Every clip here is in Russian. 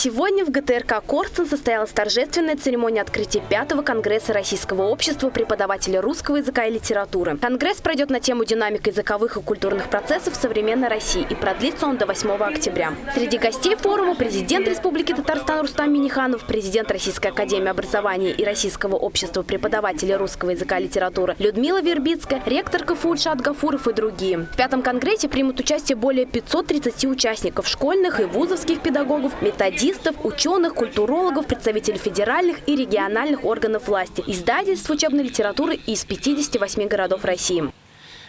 Сегодня в ГТРК «Корстен» состоялась торжественная церемония открытия пятого конгресса Российского общества преподавателей русского языка и литературы. Конгресс пройдет на тему динамика языковых и культурных процессов в современной России и продлится он до 8 октября. Среди гостей форума президент Республики Татарстан Рустам Миниханов, президент Российской академии образования и Российского общества преподавателей русского языка и литературы Людмила Вербицкая, ректор КФУ Ильшат Гафуров и другие. В пятом конгрессе примут участие более 530 участников школьных и вузовских педагогов, методистов, ученых, культурологов, представителей федеральных и региональных органов власти, издательств учебной литературы из 58 городов России.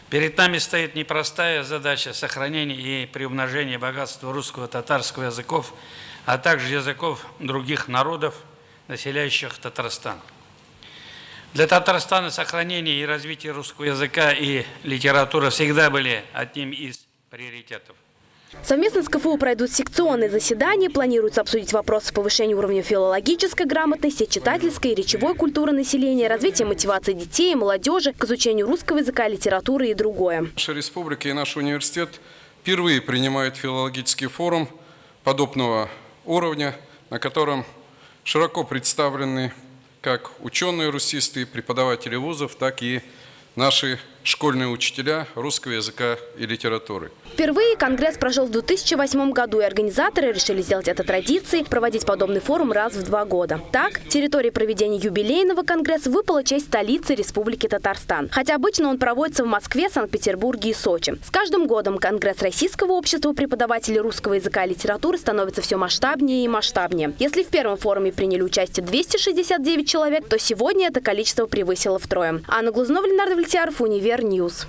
Перед нами стоит непростая задача сохранения и приумножения богатства русского татарского языков, а также языков других народов, населяющих Татарстан. Для Татарстана сохранение и развитие русского языка и литературы всегда были одним из приоритетов. Совместно с КФУ пройдут секционные заседания. Планируется обсудить вопросы повышения уровня филологической грамотности, читательской и речевой культуры населения, развития мотивации детей и молодежи к изучению русского языка, литературы и другое. Наша республика и наш университет впервые принимают филологический форум подобного уровня, на котором широко представлены как ученые-русисты, преподаватели вузов, так и наши школьные учителя русского языка и литературы. Впервые Конгресс прошел в 2008 году, и организаторы решили сделать это традицией, проводить подобный форум раз в два года. Так, территории проведения юбилейного Конгресса выпала честь столице Республики Татарстан. Хотя обычно он проводится в Москве, Санкт-Петербурге и Сочи. С каждым годом Конгресс Российского общества преподавателей русского языка и литературы становится все масштабнее и масштабнее. Если в первом форуме приняли участие 269 человек, то сегодня это количество превысило втрое. Анна Глазнова, Ленардо Влетьяров, Univer News.